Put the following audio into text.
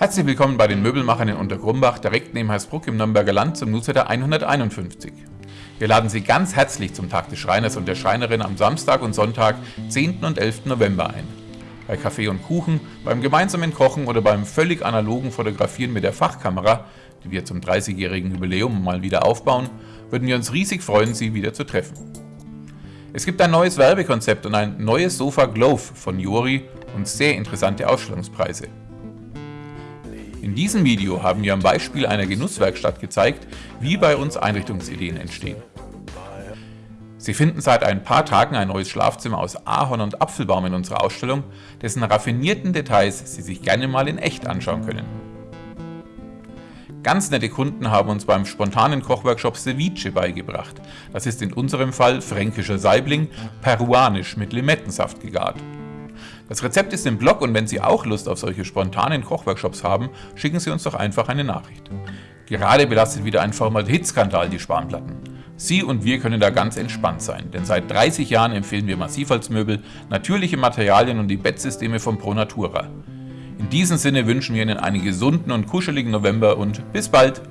Herzlich willkommen bei den Möbelmachern in Untergrumbach, direkt neben Heißbruck im Nürnberger Land zum Newsletter 151. Wir laden Sie ganz herzlich zum Tag des Schreiners und der Schreinerin am Samstag und Sonntag, 10. und 11. November ein. Bei Kaffee und Kuchen, beim gemeinsamen Kochen oder beim völlig analogen Fotografieren mit der Fachkamera, die wir zum 30-jährigen Jubiläum mal wieder aufbauen, würden wir uns riesig freuen, Sie wieder zu treffen. Es gibt ein neues Werbekonzept und ein neues Sofa Glove von Jori und sehr interessante Ausstellungspreise. In diesem Video haben wir am Beispiel einer Genusswerkstatt gezeigt, wie bei uns Einrichtungsideen entstehen. Sie finden seit ein paar Tagen ein neues Schlafzimmer aus Ahorn und Apfelbaum in unserer Ausstellung, dessen raffinierten Details Sie sich gerne mal in echt anschauen können. Ganz nette Kunden haben uns beim spontanen Kochworkshop Ceviche beigebracht. Das ist in unserem Fall fränkischer Saibling, peruanisch mit Limettensaft gegart. Das Rezept ist im Blog und wenn Sie auch Lust auf solche spontanen Kochworkshops haben, schicken Sie uns doch einfach eine Nachricht. Gerade belastet wieder ein Formaldehyd-Skandal die Spanplatten. Sie und wir können da ganz entspannt sein, denn seit 30 Jahren empfehlen wir Massivholzmöbel, natürliche Materialien und die Bettsysteme von Pro Natura. In diesem Sinne wünschen wir Ihnen einen gesunden und kuscheligen November und bis bald!